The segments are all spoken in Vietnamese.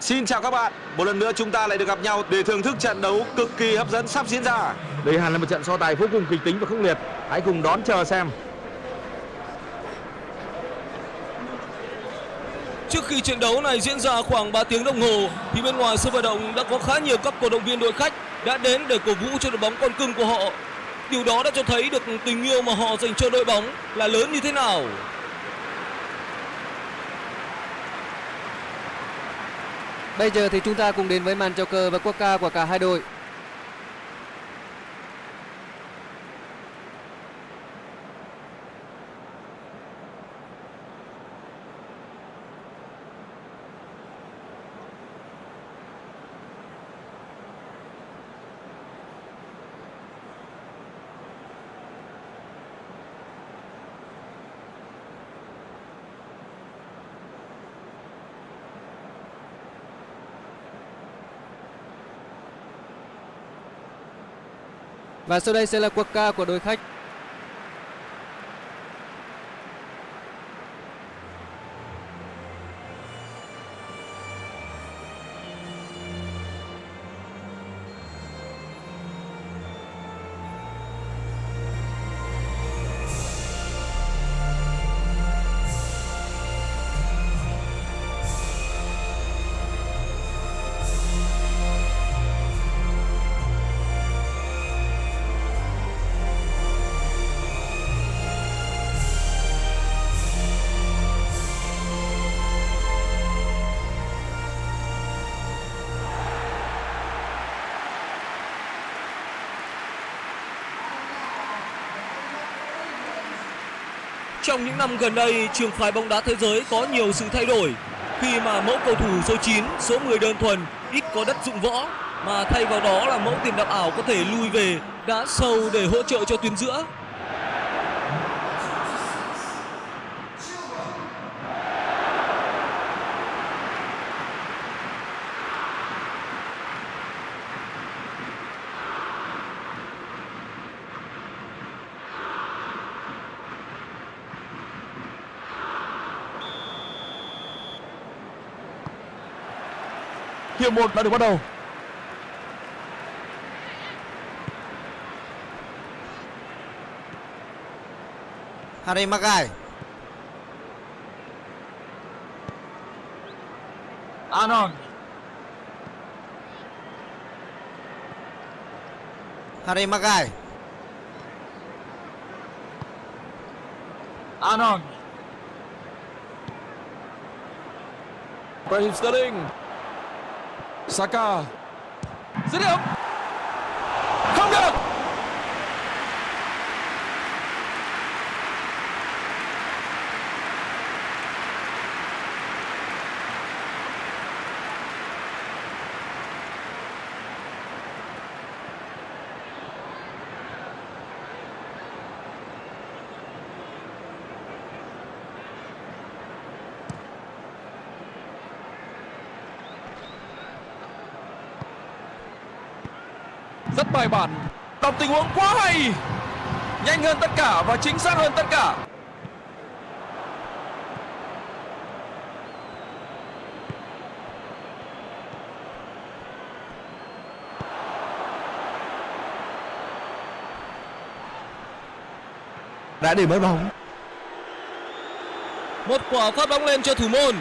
Xin chào các bạn, một lần nữa chúng ta lại được gặp nhau để thưởng thức trận đấu cực kỳ hấp dẫn sắp diễn ra. Đây hẳn là một trận so tài vô cùng kịch tính và khốc liệt. Hãy cùng đón chờ xem. Trước khi trận đấu này diễn ra khoảng 3 tiếng đồng hồ thì bên ngoài sân vận động đã có khá nhiều các cổ động viên đội khách đã đến để cổ vũ cho đội bóng con cưng của họ. Điều đó đã cho thấy được tình yêu mà họ dành cho đội bóng là lớn như thế nào. Bây giờ thì chúng ta cùng đến với màn chào cờ và quốc ca của cả hai đội. Và sau đây sẽ là cuộc ca của đội khách. Trong những năm gần đây, trường phái bóng đá thế giới có nhiều sự thay đổi khi mà mẫu cầu thủ số 9, số 10 đơn thuần ít có đất dụng võ mà thay vào đó là mẫu tiền đạo ảo có thể lui về đá sâu để hỗ trợ cho tuyến giữa. Hiệp một đã được bắt đầu. Harry Maguire Arnold. Harry Maguire Arnold. Raheem Sterling. Saka. Dứt điểm. Không được. Rất bài bản. Đọc tình huống quá hay. Nhanh hơn tất cả và chính xác hơn tất cả. Đã để mất bóng. Một quả phát bóng lên cho thủ môn.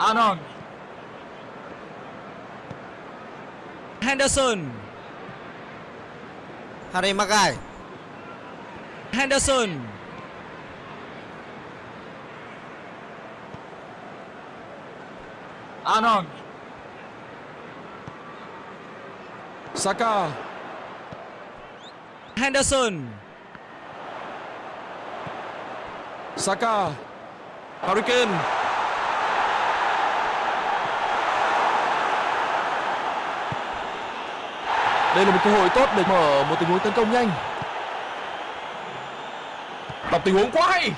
Arnold. Henderson. Harry Maguire Henderson. Arnold. Saka. Henderson. Saka. Harry Đây là một cơ hội tốt để mở một tình huống tấn công nhanh. Đọc tình huống quá hay.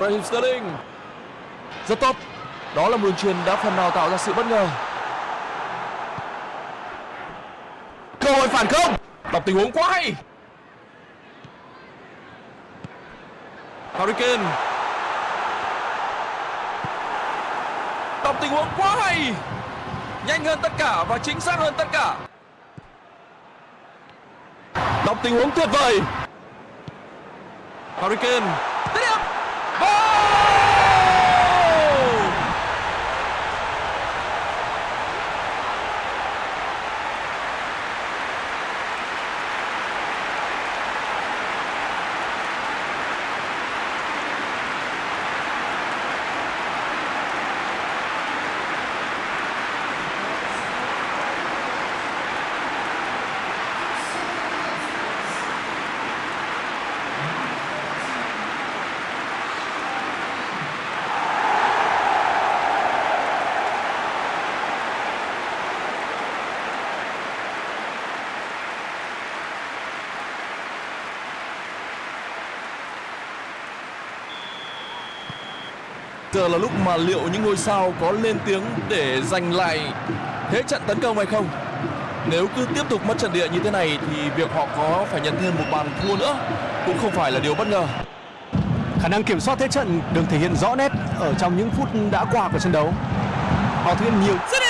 Raheem Sterling. Rất tốt. Đó là một đường truyền đã phần nào tạo ra sự bất ngờ. cơ hội phản công đọc tình huống quá hay Harry Kane đọc tình huống quá hay nhanh hơn tất cả và chính xác hơn tất cả. Đọc tình huống tuyệt vời. Hurricane. Tiếp. Dứt điểm Goal! Giờ là lúc mà liệu những ngôi sao có lên tiếng để giành lại thế trận tấn công hay không? Nếu cứ tiếp tục mất trận địa như thế này thì việc họ có phải nhận thêm một bàn thua nữa cũng không phải là điều bất ngờ. Khả năng kiểm soát thế trận được thể hiện rõ nét ở trong những phút đã qua của trận đấu. Họ thực hiện nhiều dứt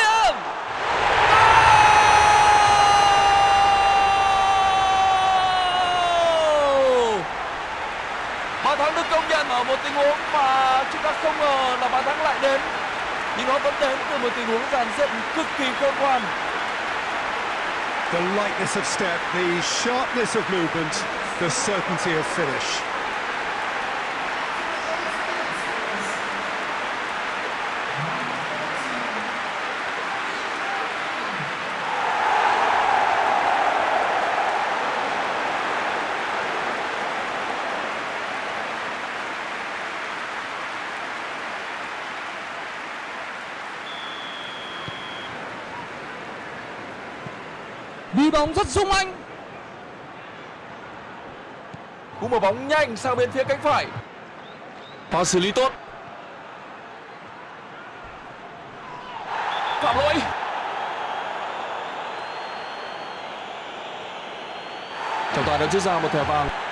dựng cực kỳ khôn ngoan. The lightness of step, the sharpness of movement, the certainty of finish. Bóng rất sung anh Cú mở bóng nhanh sang bên phía cánh phải. Pha xử lý tốt. Phạm lỗi. Trọng tài đã rút ra một thẻ vàng.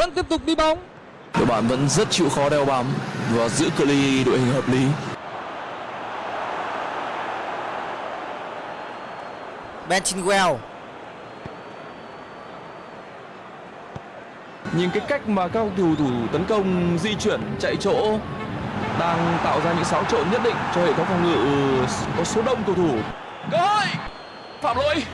Vẫn tiếp tục đi bóng Đội bạn vẫn rất chịu khó đeo bám và giữ cự ly đội hình hợp lý. Ben Chilwell. Nhìn cái cách mà các cầu thủ tấn công di chuyển chạy chỗ đang tạo ra những xáo trộn nhất định cho hệ thống phòng ngự có số đông cầu thủ. Cơ hội! Phạm lỗi!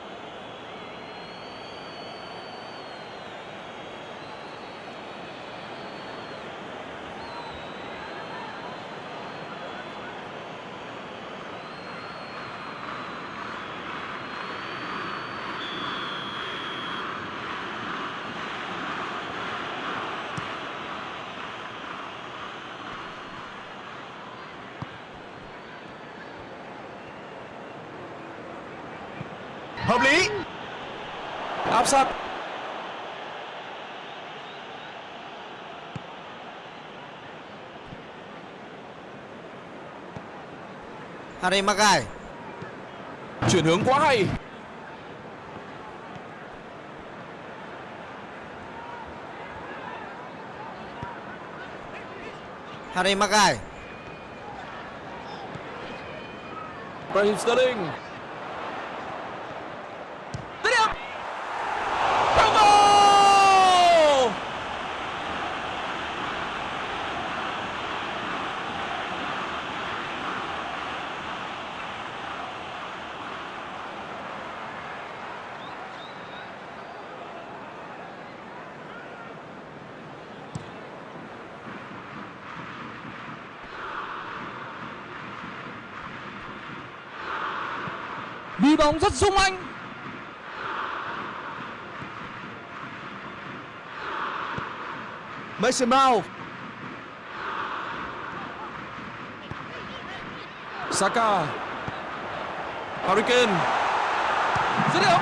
Hợp lý! Sát! Harry Maguire. Chuyển hướng quá hay! Harry Maguire. Raheem Sterling đi bóng rất sung anh. Mason Mount. Saka. Harry Kane điểm.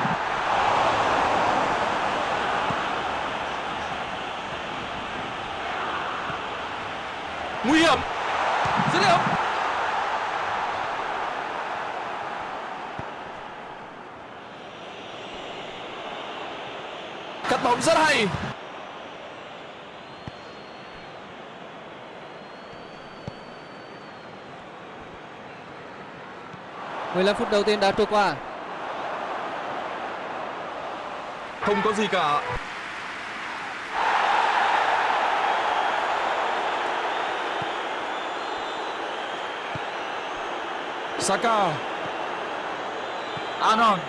Nguy hiểm. 15 phút đầu tiên đã trôi qua. không có gì cả. Saka. Anon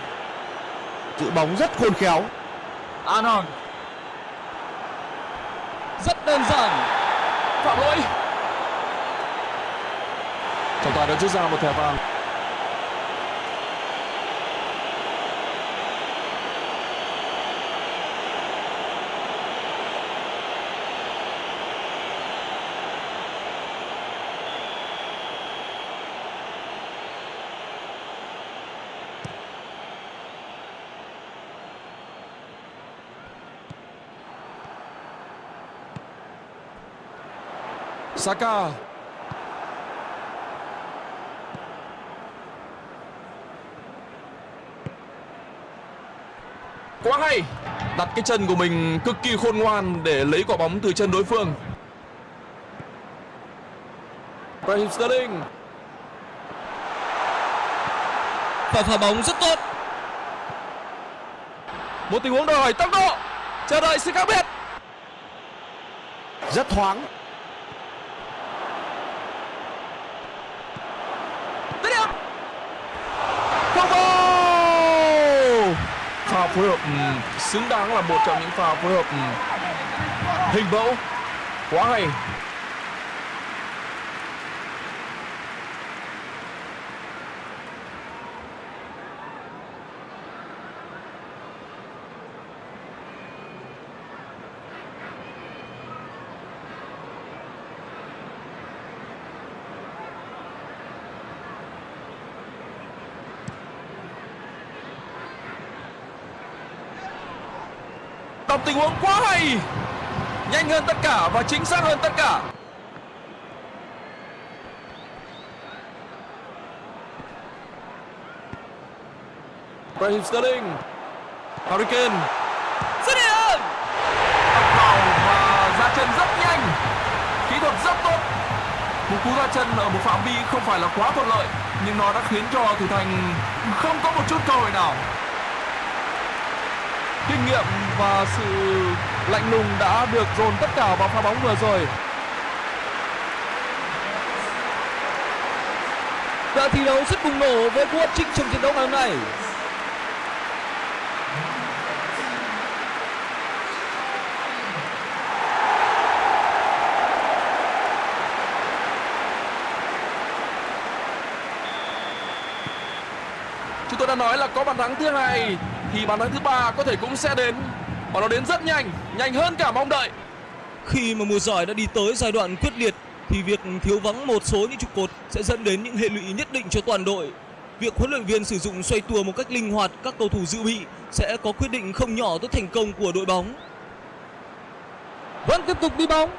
Giữ bóng rất khôn khéo. Anon Rất đơn giản. phạm lỗi. Trọng tài đã rút ra một thẻ vàng Saka quá hay. Đặt cái chân của mình cực kỳ khôn ngoan để lấy quả bóng từ chân đối phương. Raheem Sterling. Và phá bóng rất tốt. một tình huống đòi hỏi tốc độ. Chờ đợi sự khác biệt. Rất thoáng dứt điểm không goal pha phối hợp xứng đáng là một trong những pha phối hợp hình mẫu. Quá hay. Một tình huống quá hay, nhanh hơn tất cả và chính xác hơn tất cả. Raheem Sterling, Harry Kane. Dứt điểm. vào và ra chân rất nhanh, kỹ thuật rất tốt. Một cú ra chân ở một phạm vi không phải là quá thuận lợi, nhưng nó đã khiến cho thủ thành không có một chút cơ hội nào kinh nghiệm và sự lạnh lùng đã được dồn tất cả vào pha bóng vừa rồi Đã thi đấu rất bùng nổ với cú trinh trong trận đấu ngày hôm nay. chúng tôi đã nói là có bàn thắng thứ hai thì bàn thắng thứ ba có thể cũng sẽ đến và nó đến rất nhanh nhanh hơn cả mong đợi Khi mà mùa giải đã đi tới giai đoạn quyết liệt thì việc thiếu vắng một số những trụ cột sẽ dẫn đến những hệ lụy nhất định cho toàn đội. Việc huấn luyện viên sử dụng xoay tua một cách linh hoạt các cầu thủ dự bị sẽ có quyết định không nhỏ tới thành công của đội bóng. Vẫn tiếp tục đi bóng.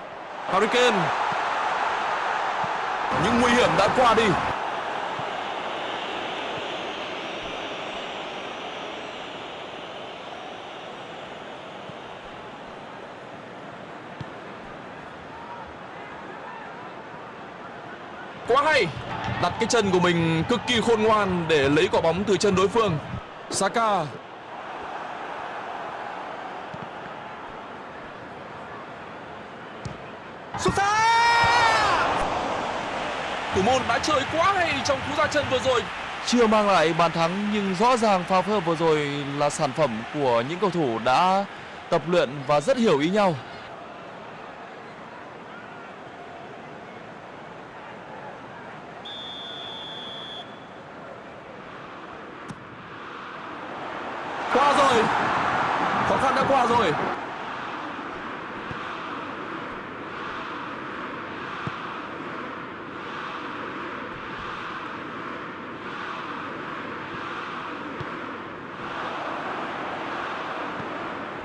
Harry Kane những nguy hiểm đã qua đi hay. Đặt cái chân của mình cực kỳ khôn ngoan để lấy quả bóng từ chân đối phương. Saka. Xuất xa thủ môn đã chơi quá hay trong cú ra chân vừa rồi. Chưa mang lại bàn thắng, nhưng rõ ràng pha phối hợp vừa rồi là sản phẩm của những cầu thủ đã tập luyện và rất hiểu ý nhau qua rồi khó khăn đã qua rồi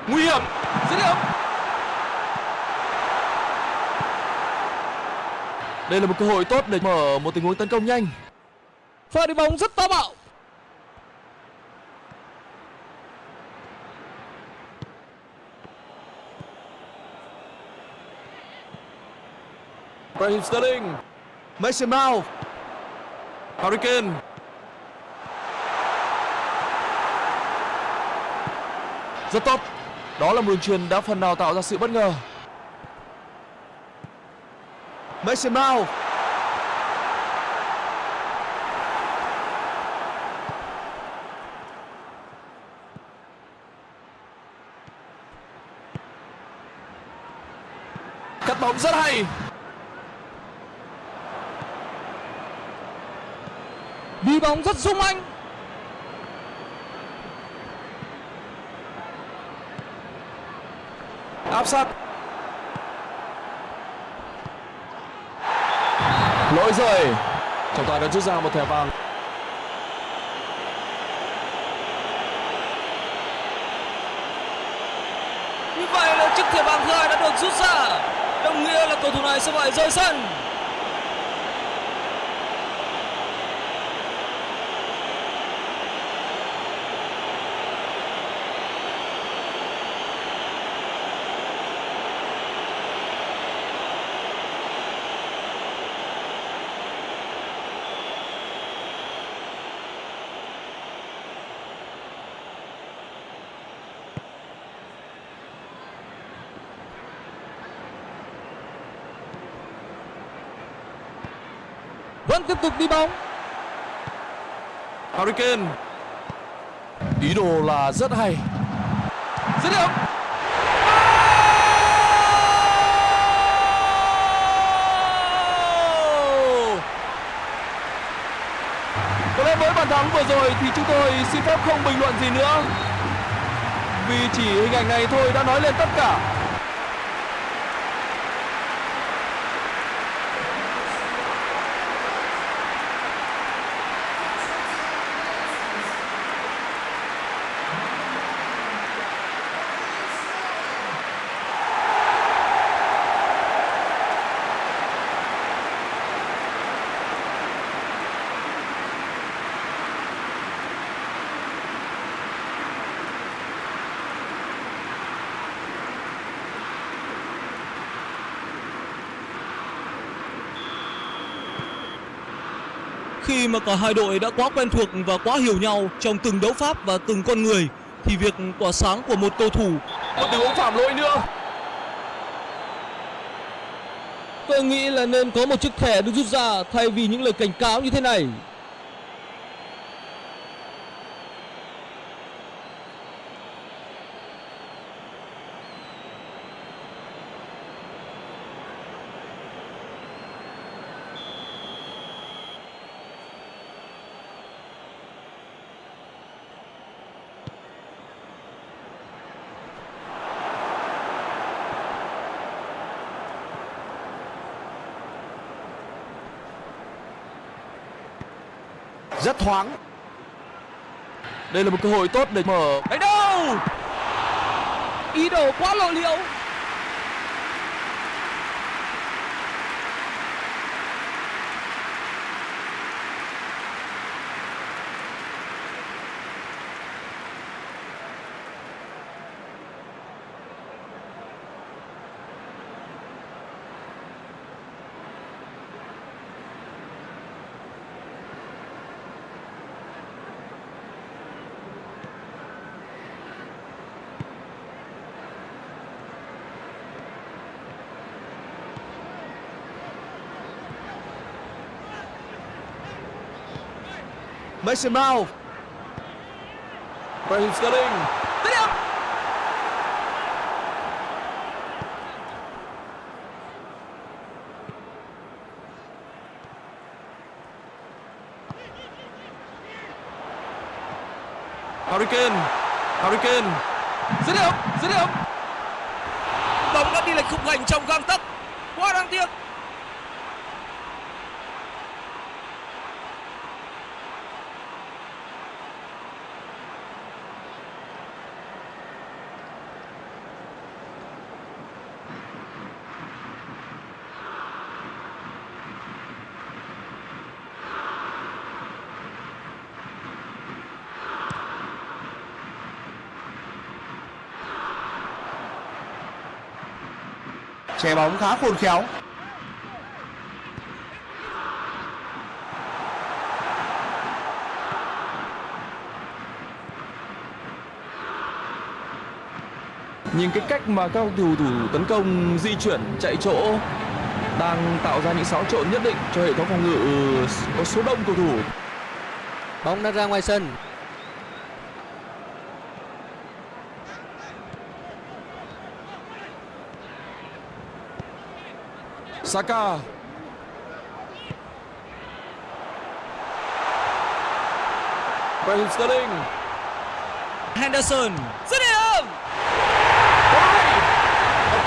nguy hiểm dứt điểm đây là một cơ hội tốt để mở một tình huống tấn công nhanh. Pha đi bóng rất táo bạo. Raheem Sterling Mason Mount Harry Kane. Rất tốt. Đó là một đường truyền đã phần nào tạo ra sự bất ngờ Mason Mount. Cắt bóng rất hay. Đi bóng rất sung anh. Áp sát. Lỗi rồi. Trọng tài đã rút ra một thẻ vàng. Như vậy là chiếc thẻ vàng thứ hai đã được rút ra. Đồng nghĩa là cầu thủ này sẽ phải rời sân. Tiếp tục đi bóng. Harry Kane. Ý đồ là rất hay. Dứt điểm. Có lẽ với bàn thắng vừa rồi thì chúng tôi xin phép không bình luận gì nữa. Vì chỉ hình ảnh này thôi đã nói lên tất cả khi mà cả hai đội đã quá quen thuộc và quá hiểu nhau trong từng đấu pháp và từng con người thì việc tỏa sáng của một cầu thủ Một tình huống phạm lỗi nữa. Tôi nghĩ là nên có một chiếc thẻ được rút ra thay vì những lời cảnh cáo như thế này Rất thoáng. Đây là một cơ hội tốt để mở. Đánh đâu? Ý đồ quá lộ liễu. Mason Mount. Raheem Sterling. Dứt điểm Harry Kane Harry Kane dứt điểm dứt điểm. Bóng đã đi lệch khung thành trong gang tấc. Quá đáng tiếc che bóng khá khôn khéo Nhìn cái cách mà các cầu thủ tấn công di chuyển chạy chỗ đang tạo ra những xáo trộn nhất định cho hệ thống phòng ngự có số đông cầu thủ. Bóng đã ra ngoài sân. Saka Raheem Sterling. Henderson. Dứt điểm!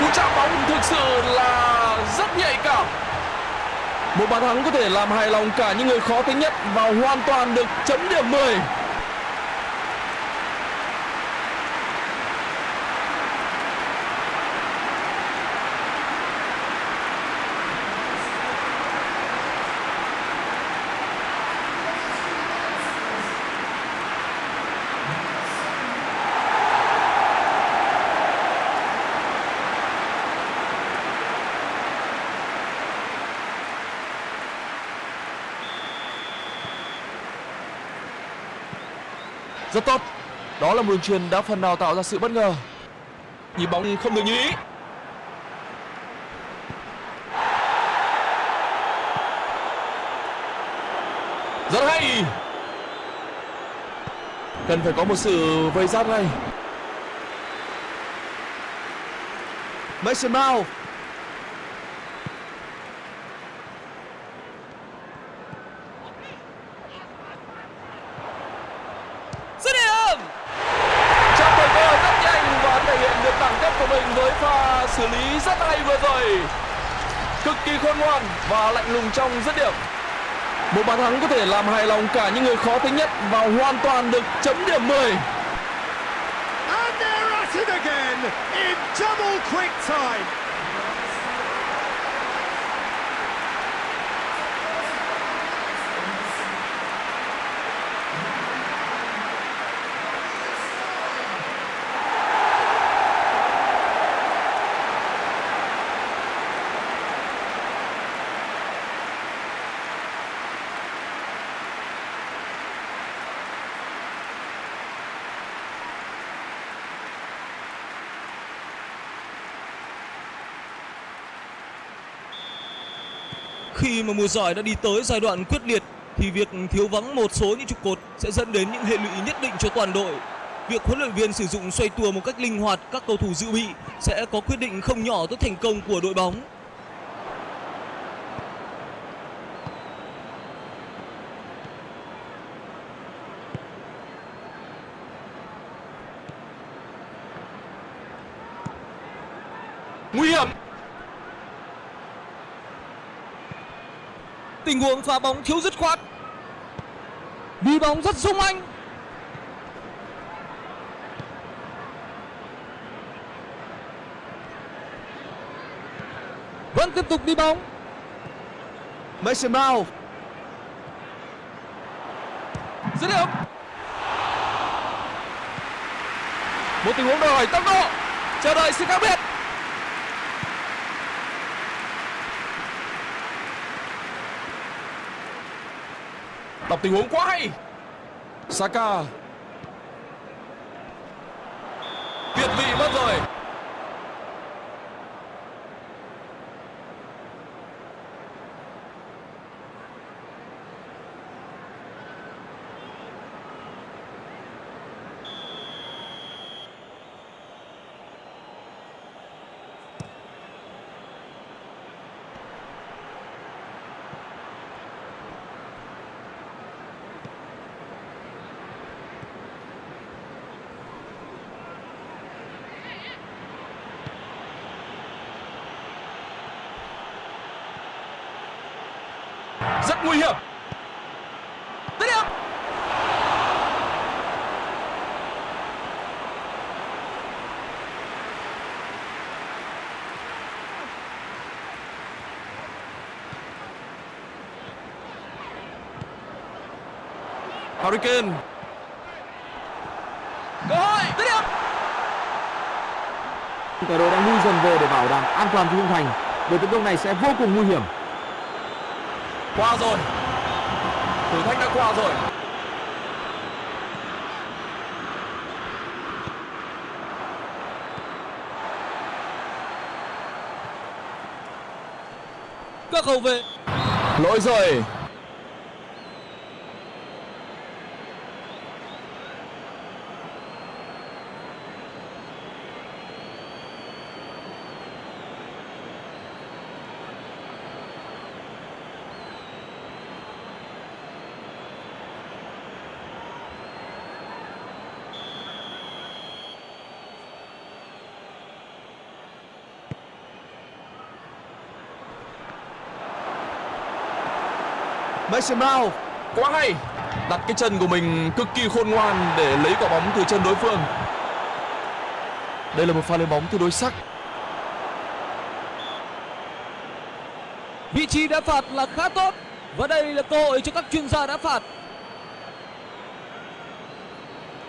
Cú chạm bóng thực sự là rất nhạy cảm. Một bàn thắng có thể làm hài lòng cả những người khó tính nhất Và hoàn toàn được chấm điểm 10 Rất tốt. Đó là một đường truyền đã phần nào tạo ra sự bất ngờ. Nhịp bóng không được như ý. Rất hay. Cần phải có một sự vây giáp ngay. Mason Mount dứt điểm Chạm thời cơ rất nhanh và thể hiện được đẳng cấp của mình với pha xử lý rất hay vừa rồi Cực kỳ và lạnh lùng trong dứt điểm Một bàn thắng có thể làm hài lòng cả những người khó tính nhất và hoàn toàn được chấm điểm 10 And they're at it again in double quick time. Khi mà mùa giải đã đi tới giai đoạn quyết liệt, thì việc thiếu vắng một số những trụ cột sẽ dẫn đến những hệ lụy nhất định cho toàn đội. Việc huấn luyện viên sử dụng xoay tua một cách linh hoạt, các cầu thủ dự bị sẽ có quyết định không nhỏ tới thành công của đội bóng. Nguy hiểm Tình huống phá bóng thiếu dứt khoát. Đi bóng rất sung anh. Vẫn tiếp tục đi bóng. Mason Mount Dứt điểm Một tình huống đòi hỏi tốc độ Chờ đợi sự khác biệt Đọc tình huống quá hay. Saka Việt vị mất rồi Rất nguy hiểm Dứt điểm Harry Kane Cơ hội Dứt điểm Cả đội đang lui dần về để bảo đảm an toàn cho khung thành. Đợt tấn công này sẽ vô cùng nguy hiểm. Qua rồi. Thử thách đã qua rồi. Các hậu vệ Lỗi rồi. Mason Mount Quá hay. Đặt cái chân của mình cực kỳ khôn ngoan để lấy quả bóng từ chân đối phương. Đây là một pha lên bóng tương đối sắc. Vị trí đá phạt là khá tốt và đây là cơ hội cho các chuyên gia đá phạt.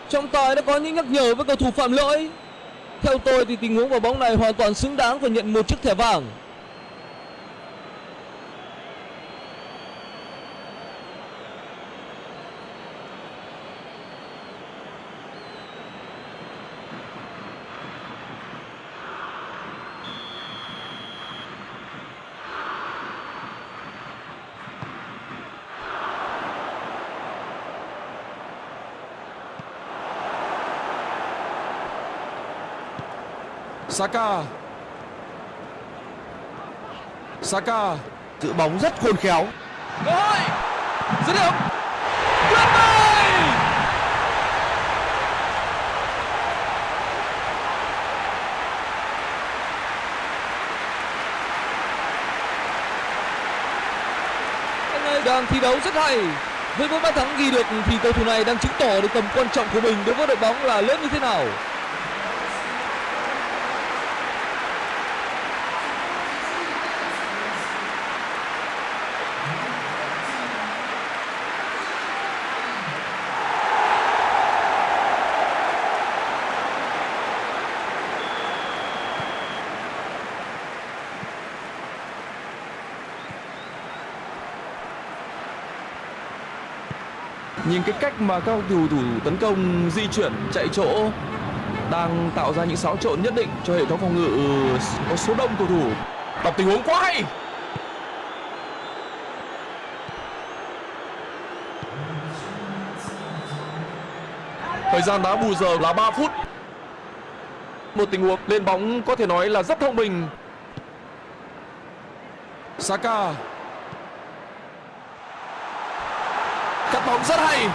Trọng tài đã có những nhắc nhở với cầu thủ phạm lỗi. Theo tôi thì tình huống quả bóng này hoàn toàn xứng đáng và nhận một chiếc thẻ vàng. Saka. Saka. giữ bóng rất khôn khéo. Cơ hội. Dứt điểm. Tuyệt vời. Anh ấy đang thi đấu rất hay. Với bốn bàn thắng ghi được thì cầu thủ này đang chứng tỏ được tầm quan trọng của mình đối với đội bóng là lớn như thế nào. Nhìn cái cách mà các cầu thủ tấn công di chuyển chạy chỗ đang tạo ra những xáo trộn nhất định cho hệ thống phòng ngự có số đông cầu thủ. Đọc tình huống quá hay. Thời gian đá bù giờ là 3 phút. Một tình huống lên bóng có thể nói là rất thông minh. Saka bóng rất hay.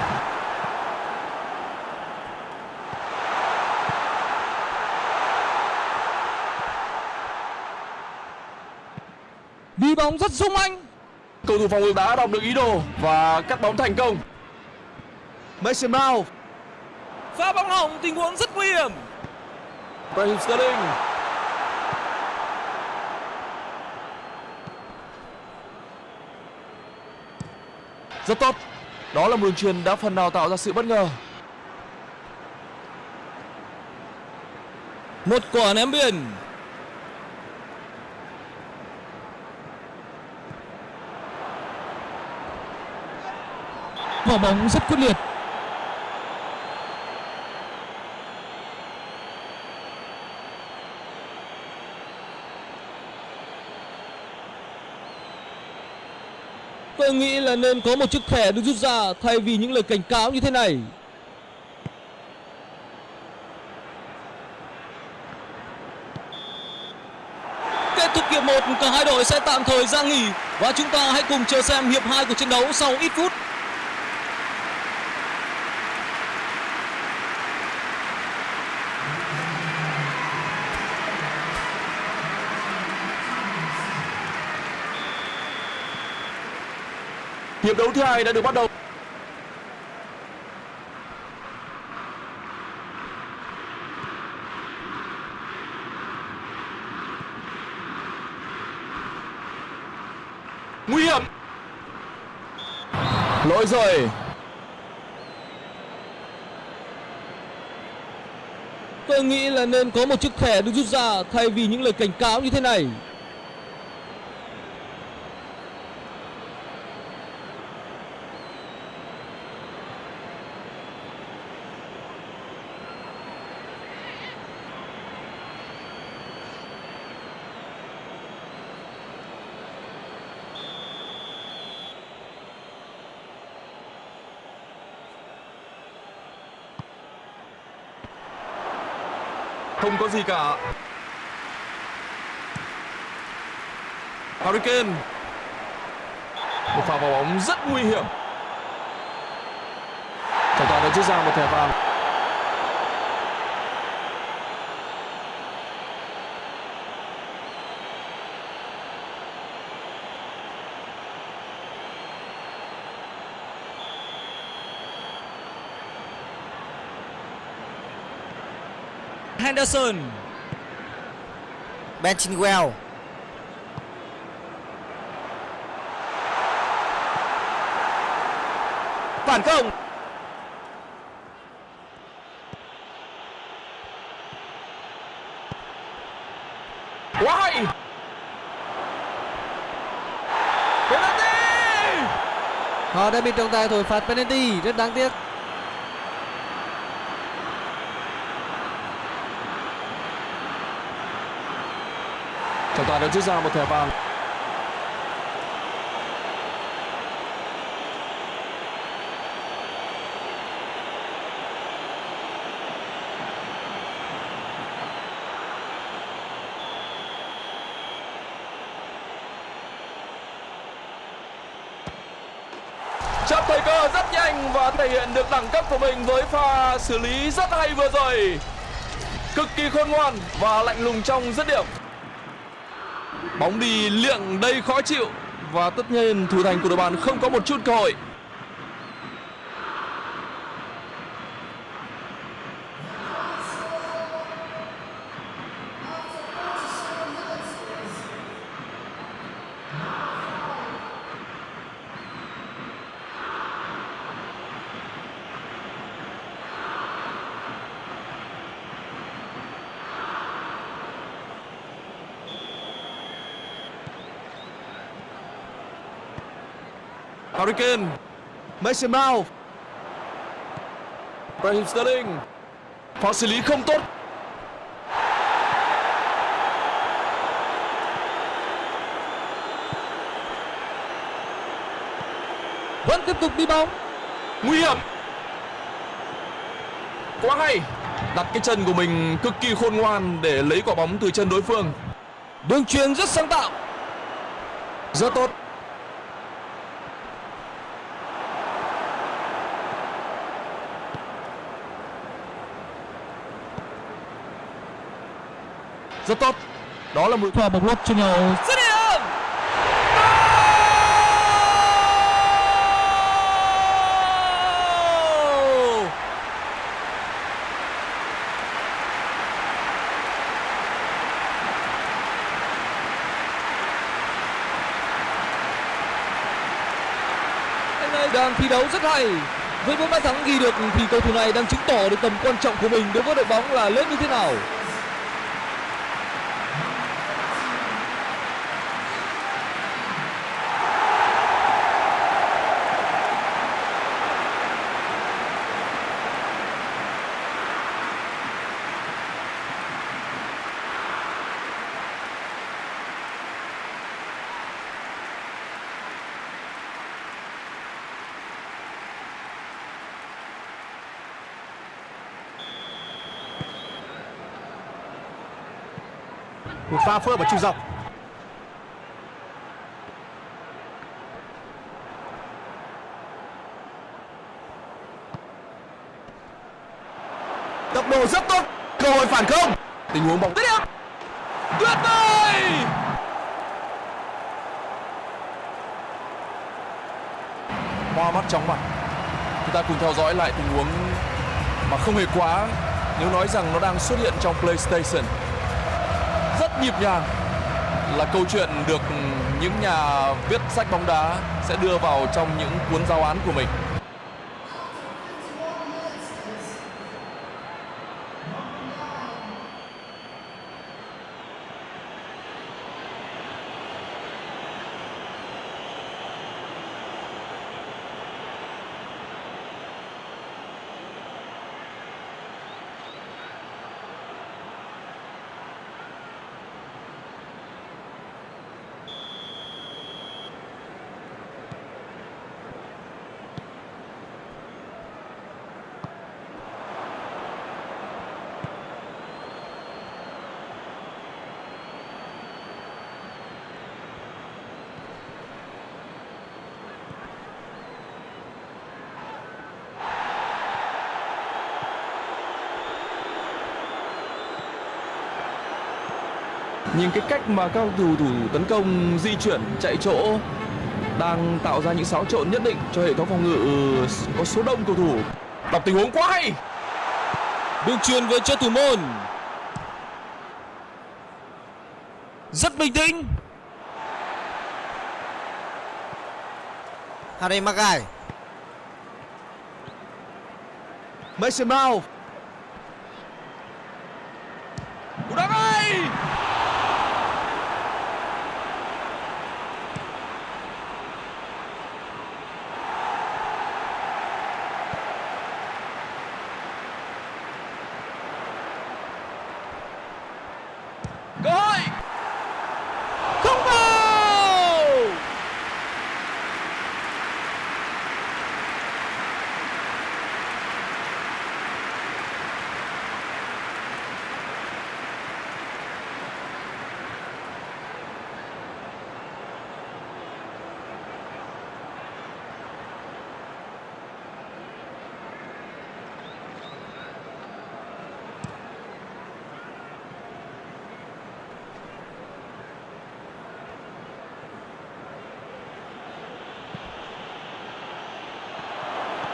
Đi bóng rất sung anh. cầu thủ phòng ngự đã đọc được ý đồ và cắt bóng thành công. Mason Mount. Pha bóng hỏng tình huống rất nguy hiểm. Raheem Sterling. Rất tốt đó là một đường truyền đã phần nào tạo ra sự bất ngờ Một quả ném biên. Quả bóng rất quyết liệt. Tôi nghĩ là nên có một chiếc thẻ được rút ra thay vì những lời cảnh cáo như thế này. Kết thúc hiệp 1, cả hai đội sẽ tạm thời ra nghỉ và chúng ta hãy cùng chờ xem hiệp 2 của trận đấu sau ít phút. Hiệp đấu thứ hai đã được bắt đầu. Nguy hiểm. Lỗi rồi. Tôi nghĩ là nên có một chiếc thẻ được rút ra thay vì những lời cảnh cáo như thế này. Có gì cả. Harry Kane. Một pha vào bóng rất nguy hiểm. Trọng tài đã rút ra một thẻ vàng. Henderson. Ben Chilwell Phản công. Quá hay. Penalty! Họ đã bị trọng tài thổi phạt penalty, rất đáng tiếc. Trọng tài đã rút ra một thẻ vàng. Chấp thời cơ rất nhanh và thể hiện được đẳng cấp của mình với pha xử lý rất hay vừa rồi. Cực kỳ khôn ngoan và lạnh lùng trong dứt điểm. Bóng đi liệng đây khó chịu và tất nhiên thủ thành của đội bạn không có một chút cơ hội. Harry Kane, Mason Mount Raheem Sterling. Pha xử lý không tốt. Vẫn tiếp tục đi bóng. Nguy hiểm. Quá hay. Đặt cái chân của mình cực kỳ khôn ngoan để lấy quả bóng từ chân đối phương. Đường truyền rất sáng tạo. Rất tốt. Rất tốt. Đó là một Pha bóng lót cho nhau. Dứt điểm. Goal! Anh này đang thi đấu rất hay. Với bốn bàn thắng ghi được thì cầu thủ này đang chứng tỏ được tầm quan trọng của mình đối với đội bóng là lớn như thế nào. Pha phối hợp ở trung dọc tốc độ rất tốt cơ hội phản công tình huống bóng tiếp tuyệt vời. Hoa mắt chóng mặt. Chúng ta cùng theo dõi lại tình huống mà không hề quá nếu nói rằng nó đang xuất hiện trong PlayStation. Rất nhịp nhàng là câu chuyện được những nhà viết sách bóng đá sẽ đưa vào trong những cuốn giáo án của mình. Nhìn cái cách mà các thủ thủ tấn công di chuyển chạy chỗ đang tạo ra những xáo trộn nhất định cho hệ thống phòng ngự có số đông cầu thủ. Đọc tình huống quá hay. Đường truyền về cho thủ môn. Rất bình tĩnh. Harry Maguire Mason Mount. Cú đá ngay. Cơ hội. Không vào.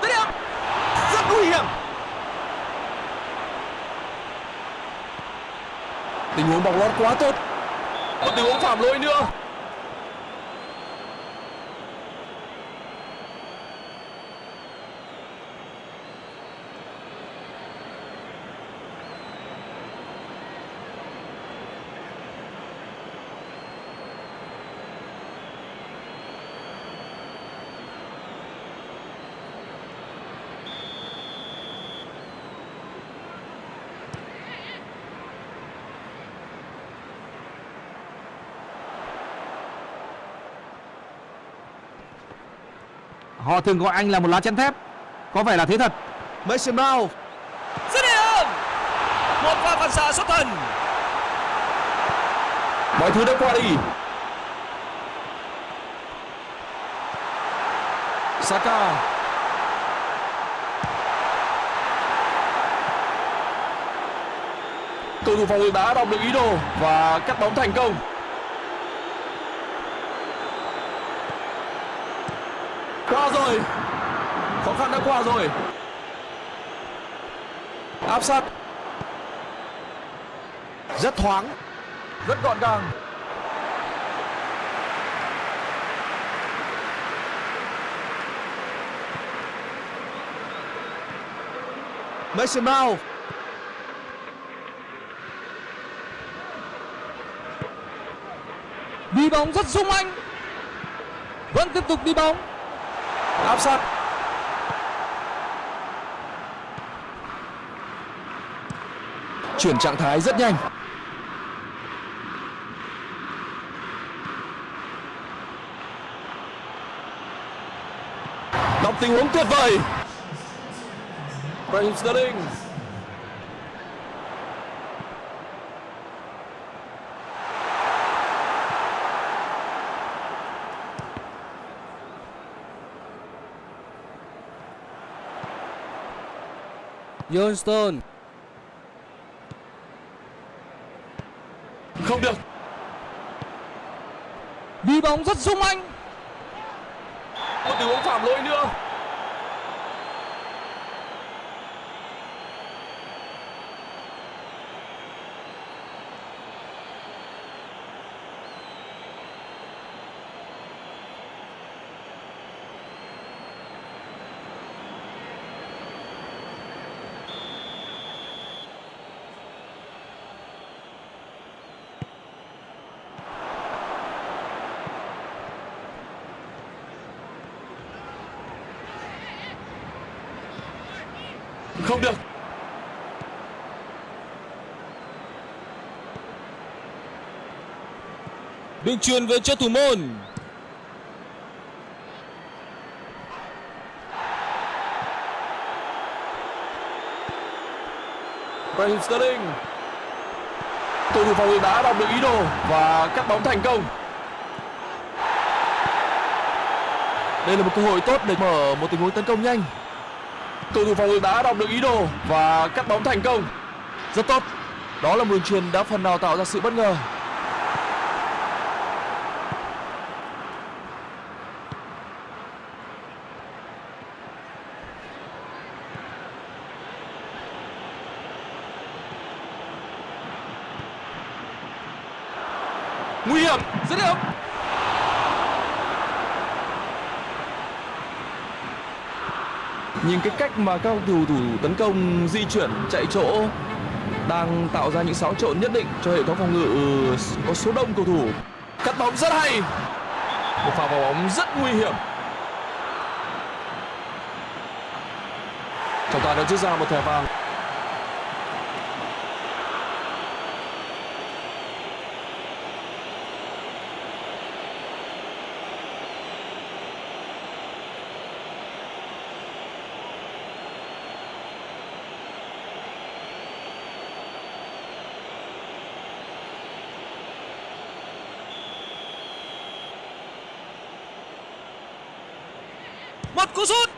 Dứt điểm. Rất nguy hiểm. Tình huống bóng lót quá tốt. Một tình huống phạm lỗi nữa. Thường gọi anh là một lá chắn thép. Có vẻ là thế thật. Mason Mount. Dứt điểm. Một pha phản xạ xuất thần. Mọi thứ đã qua đi. Saka. Cầu thủ phòng ngự đã đọc được ý đồ và cắt bóng thành công. Qua rồi. Khó khăn đã qua rồi. Áp sát. Rất thoáng. Rất gọn gàng. Mason Mount. Đi bóng rất sung anh. Vẫn tiếp tục đi bóng. Áp sát. Chuyển trạng thái rất nhanh. Đọc tình huống tuyệt vời. Raheem Sterling. John Stone. Không được. Đi bóng rất sung anh. Một tình huống phạm lỗi nữa. Không được. Đường truyền về cho thủ môn. Raheem Sterling. Cầu thủ phòng ngự đã đọc được ý đồ và cắt bóng thành công. Đây là một cơ hội tốt để mở một tình huống tấn công nhanh. Cầu thủ phòng ngự đã đọc được ý đồ và cắt bóng thành công. Rất tốt. Đó là một đường truyền đã phần nào tạo ra sự bất ngờ. Nguy hiểm dứt điểm nhìn cái cách mà các cầu thủ tấn công di chuyển chạy chỗ đang tạo ra những xáo trộn nhất định cho hệ thống phòng ngự có số đông cầu thủ. Cắt bóng rất hay. Một pha vào bóng rất nguy hiểm. Trọng tài đã rút ra một thẻ vàng cú sút.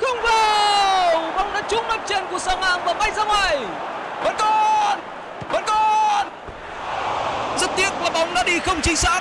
Không vào. Bóng đã trúng mặt chân của sang ngang và bay ra ngoài. Vẫn còn. Vẫn còn. Rất tiếc là bóng đã đi không chính xác.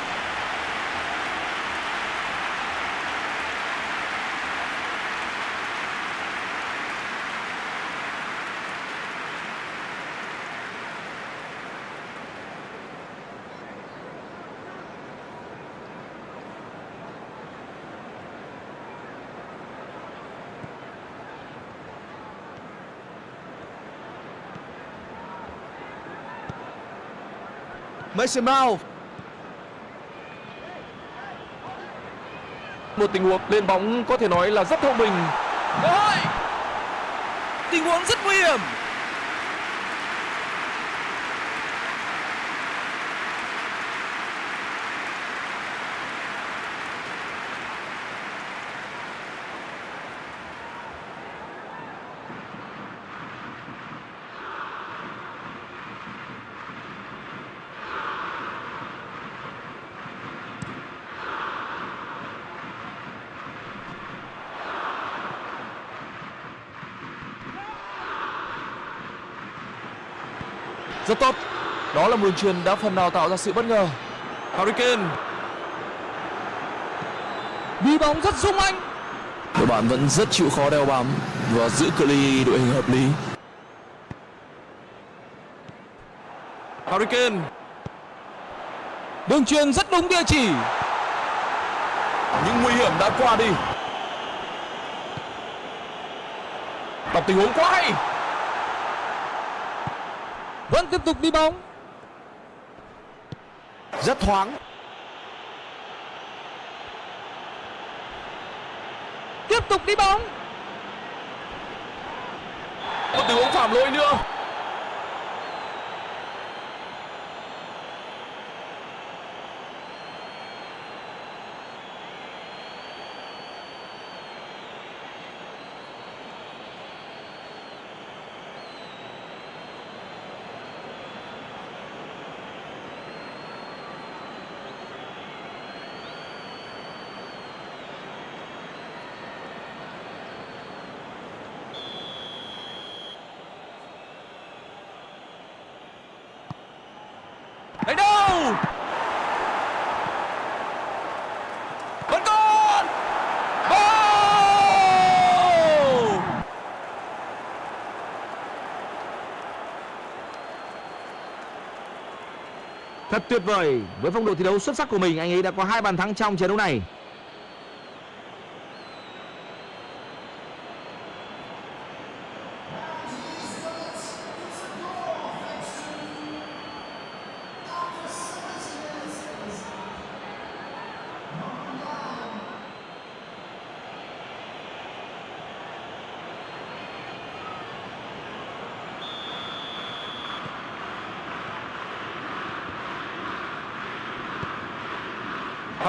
Mason Mount một tình huống lên bóng có thể nói là rất thông minh. Cơ hội. Tình huống rất nguy hiểm. Rất tốt. Đó là một đường truyền đã phần nào tạo ra sự bất ngờ. Harry Kane. Đi bóng rất sung anh. Đội bạn vẫn rất chịu khó đeo bám và giữ cự ly đội hình hợp lý. Harry Kane. Đường truyền rất đúng địa chỉ. Những nguy hiểm đã qua đi. Đọc tình huống quá hay vẫn tiếp tục đi bóng. Rất thoáng. Tiếp tục đi bóng. Một tình huống phạm lỗi nữa đánh đâu vẫn còn Goal! Thật tuyệt vời với phong độ thi đấu xuất sắc của mình, anh ấy đã có hai bàn thắng trong trận đấu này.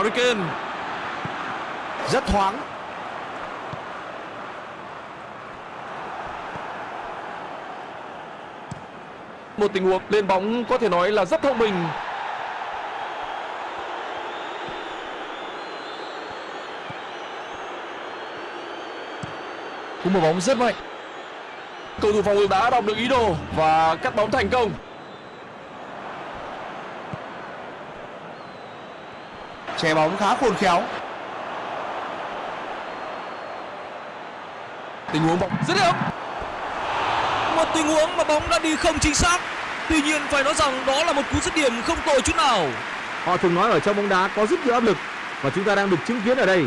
Harry Kane. Rất thoáng. Một tình huống lên bóng có thể nói là rất thông minh. Cú mở bóng rất mạnh. Cầu thủ phòng ngự đã đọc được ý đồ và cắt bóng thành công. Che bóng khá khôn khéo. Tình huống bóng dứt điểm một tình huống mà bóng đã đi không chính xác. Tuy nhiên phải nói rằng đó là một cú dứt điểm không tồi chút nào. Họ thường nói ở trong bóng đá có rất nhiều áp lực và chúng ta đang được chứng kiến ở đây.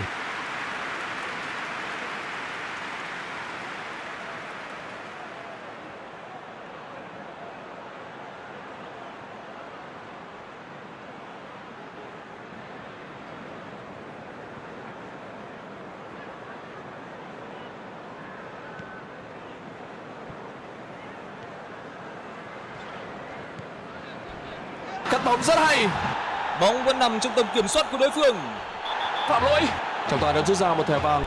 Động rất hay Bóng vẫn nằm trong tầm kiểm soát của đối phương. phạm lỗi trọng tài đã rút ra một thẻ vàng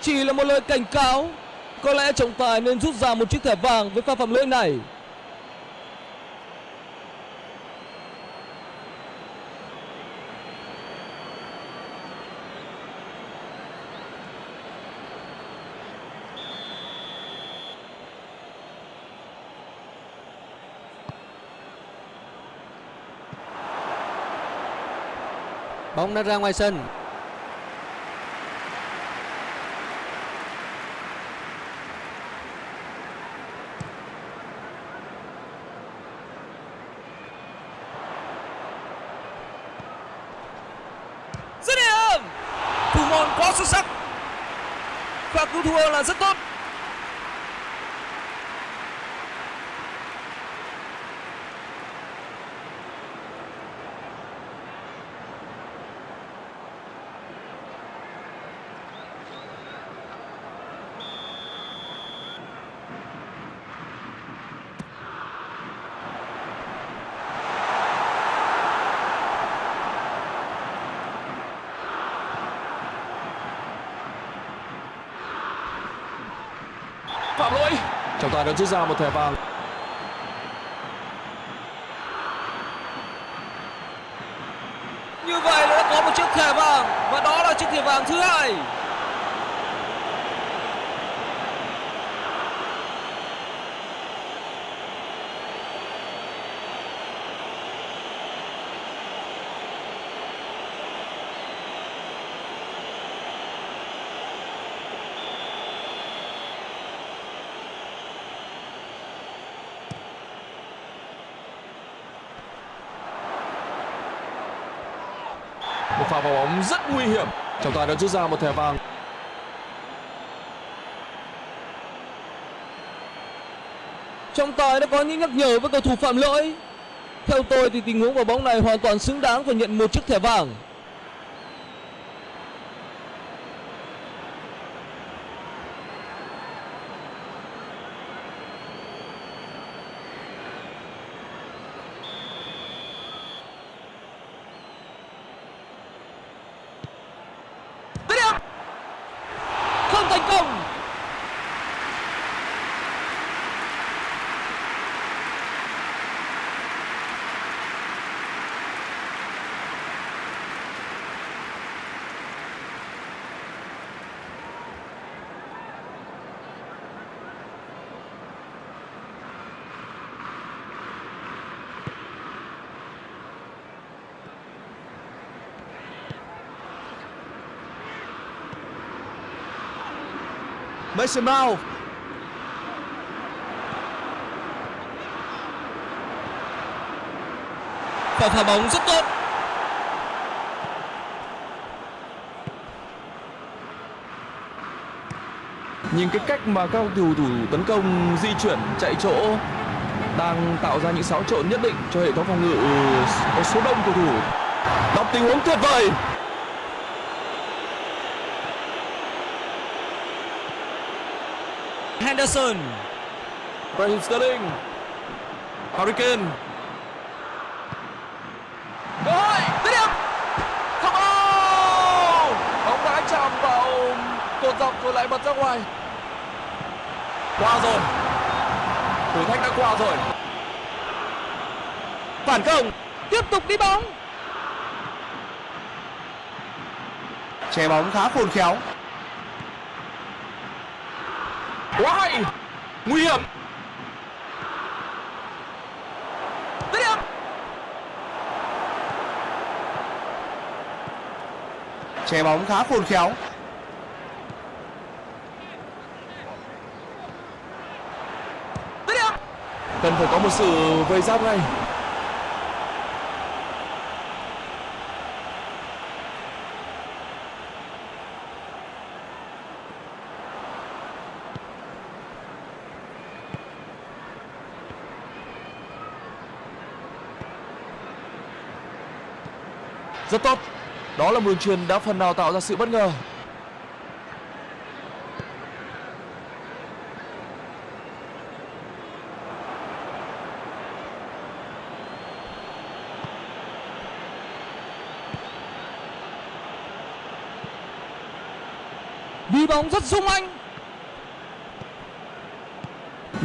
Chỉ là một lời cảnh cáo. Có lẽ trọng tài nên rút ra một chiếc thẻ vàng với pha phạm lỗi này. Bóng đã ra ngoài sân. Dứt điểm. Thủ môn quá xuất sắc. và cứu thua là rất tốt. phạm lỗi giải tài đã rút ra một thẻ vàng Như vậy là đã có một chiếc thẻ vàng và đó là chiếc thẻ vàng thứ hai. một pha vào bóng rất nguy hiểm trọng tài đã rút ra một thẻ vàng Trọng tài đã có những nhắc nhở với cầu thủ phạm lỗi. Theo tôi thì tình huống quả bóng này hoàn toàn xứng đáng phải nhận một chiếc thẻ vàng. Dứt điểm. Không thành công. Mason Mount. Pha phá bóng rất tốt. nhìn cái cách mà các cầu thủ tấn công di chuyển chạy chỗ đang tạo ra những xáo trộn nhất định cho hệ thống phòng ngự có số đông cầu thủ. Đọc tình huống tuyệt vời Henderson. Raheem Sterling. Harry Kane. Cơ hội dứt điểm không ô bóng đã chạm vào cột dọc rồi lại bật ra ngoài. Qua rồi. Thử thách đã qua rồi. Phản công. Tiếp tục đi bóng. che bóng khá khôn khéo quá hay nguy hiểm. Dứt điểm che bóng khá khôn khéo. Dứt điểm. cần phải có một sự vây giáp ngay rất tốt. Đó là một đường truyền đã phần nào tạo ra sự bất ngờ. Đi bóng rất sung anh.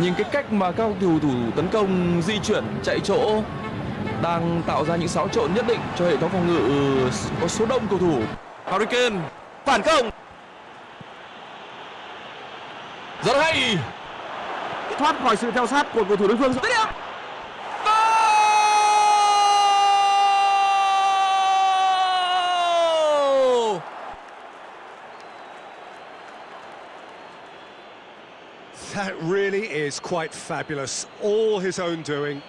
Nhìn cái cách mà các cầu thủ tấn công di chuyển chạy chỗ đang tạo ra những xáo trộn nhất định cho hệ thống phòng ngự có số đông cầu thủ Harry Kane phản công rất hay thoát khỏi sự theo sát của cầu thủ đối phương Goal! That really is quite fabulous. All his own doing.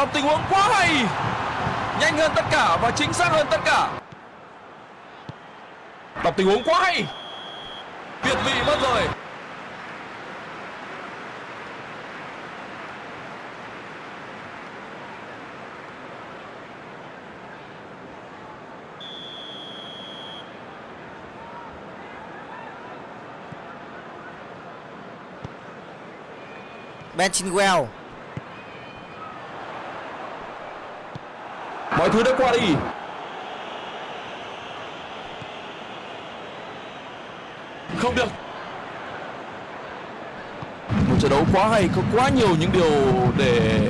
Tập tình huống quá hay, nhanh hơn tất cả và chính xác hơn tất cả. Tập tình huống quá hay việt vị mất rồi. Ben Chilwell mọi thứ đã qua đi. Không được. Một trận đấu quá hay có quá nhiều những điều để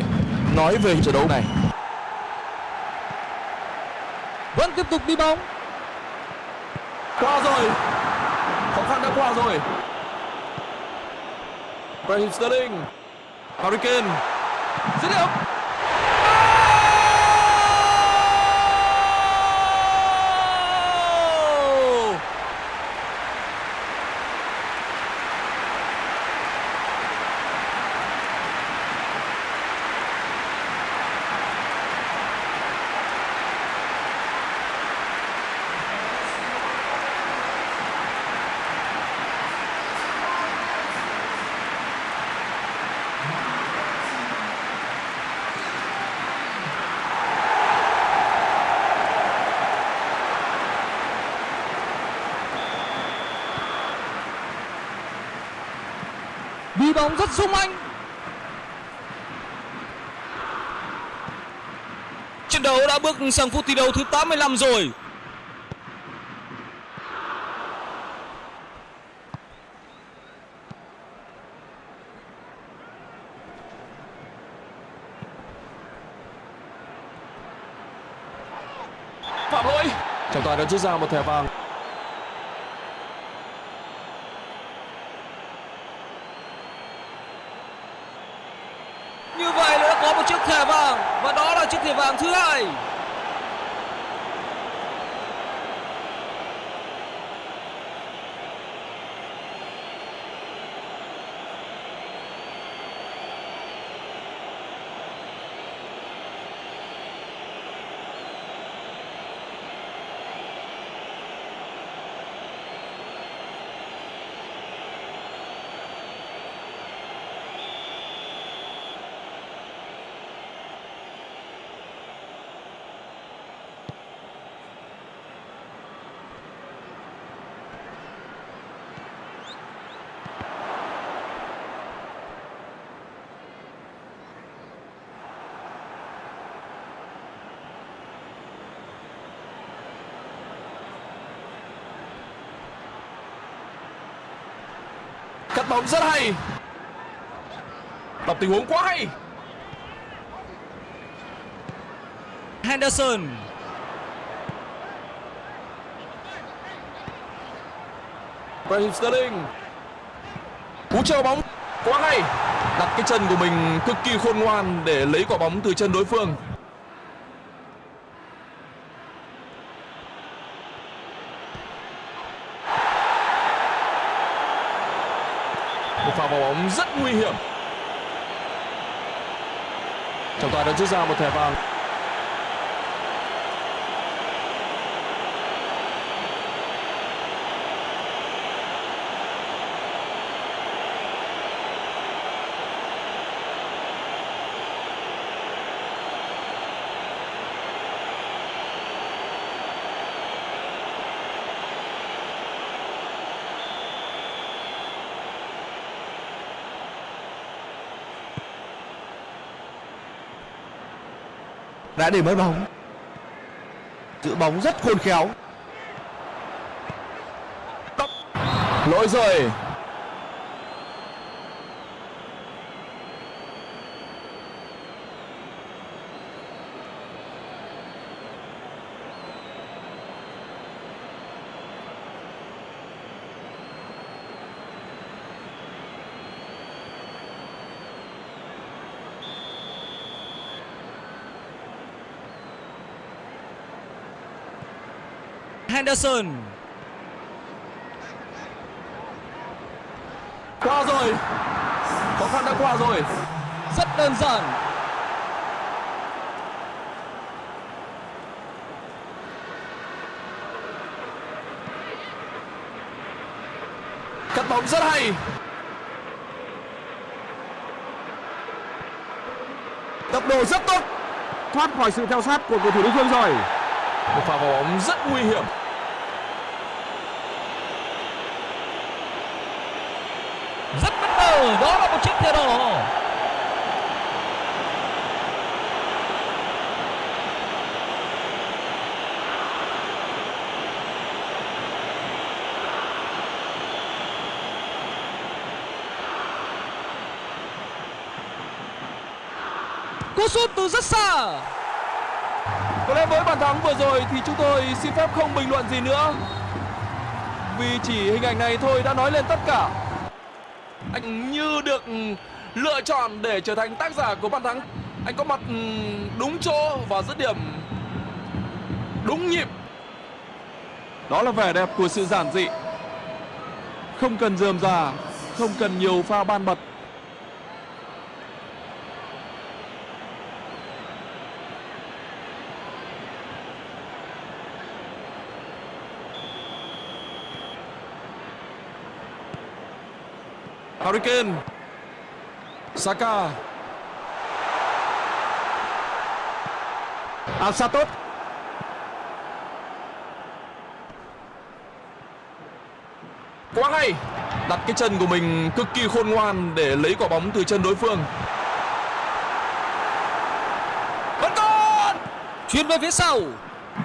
nói về trận đấu này. Vẫn tiếp tục đi bóng. Qua rồi. Khó khăn đã qua rồi. Raheem Sterling Harry Kane. Dứt điểm Goal! đi bóng rất sung anh. Trận đấu đã bước sang phút thi đấu thứ 85 rồi. Phạm lỗi. Trọng tài đã rút ra một thẻ vàng như chiếc thẻ vàng và đó là chiếc thẻ vàng thứ hai. Bóng rất hay. Đọc tình huống quá hay. Henderson. Raheem Sterling cú treo bóng quá hay. Đặt cái chân của mình cực kỳ khôn ngoan để lấy quả bóng từ chân đối phương một pha vào bóng rất nguy hiểm. Trọng tài đã rút ra một thẻ vàng. Đã để mất bóng giữ bóng rất khôn khéo. Lỗi rồi. Henderson. Qua rồi. Khó khăn đã qua rồi. Rất đơn giản. Cắt bóng rất hay. Tốc độ rất tốt. Thoát khỏi sự theo sát của cầu thủ đối phương rồi. Một pha bóng rất nguy hiểm rất bất chiếc thẻ đỏ cú sút từ rất xa. Có lẽ với bàn thắng vừa rồi thì chúng tôi xin phép không bình luận gì nữa. Vì chỉ hình ảnh này thôi đã nói lên tất cả anh như được ừ, lựa chọn để trở thành tác giả của bàn thắng. Anh có mặt ừ, đúng chỗ và dứt điểm đúng nhịp. Đó là vẻ đẹp của sự giản dị. Không cần dườm già, không cần nhiều pha ban bật. Harry Kane Saka. Áp quá hay đặt cái chân của mình cực kỳ khôn ngoan để lấy quả bóng từ chân đối phương. Vẫn còn! Chuyền về phía sau.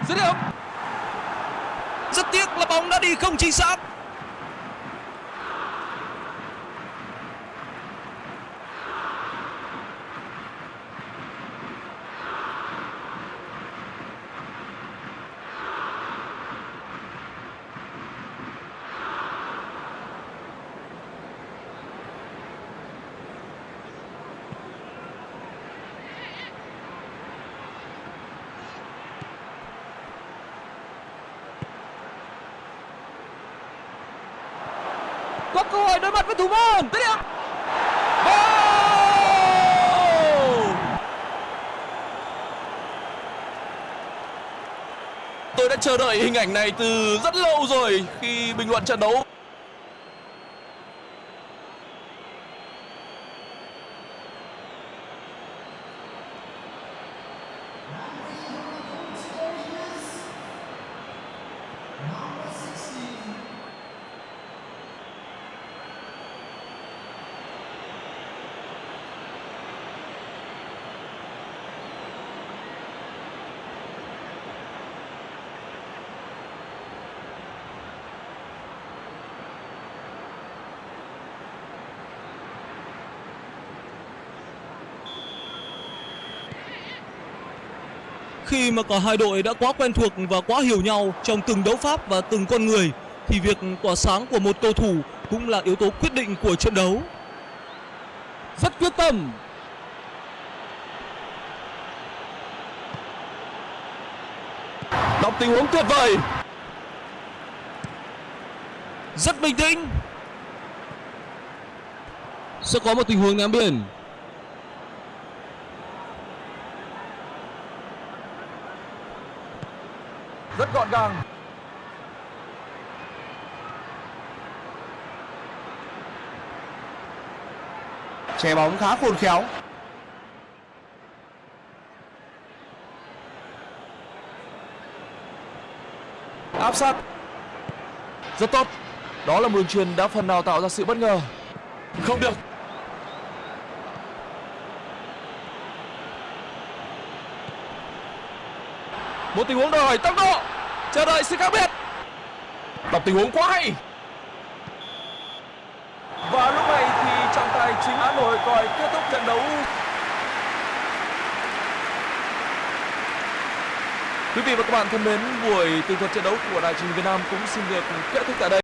Dứt điểm. Rất tiếc là bóng đã đi không chính xác có cơ hội đối mặt tôi đã chờ đợi hình ảnh này từ rất lâu rồi khi bình luận trận đấu. Khi mà cả hai đội đã quá quen thuộc và quá hiểu nhau trong từng đấu pháp và từng con người thì việc tỏa sáng của một cầu thủ cũng là yếu tố quyết định của trận đấu. Rất quyết tâm. đọc tình huống tuyệt vời Rất bình tĩnh. Sẽ có một tình huống ném biển. Rất gọn gàng. Che bóng khá khôn khéo. áp sát. Rất tốt. Đó là một đường truyền đã phần nào tạo ra sự bất ngờ. Không được. Một tình huống đòi hỏi tốc độ. Chờ đợi sự khác biệt. Đọc tình huống quá hay. Và lúc này thì trọng tài chính Hà Nội còi kết thúc trận đấu. Quý vị và các bạn thân mến, buổi tường thuật trận đấu của Đài truyền hình Việt Nam cũng xin được kết thúc tại đây.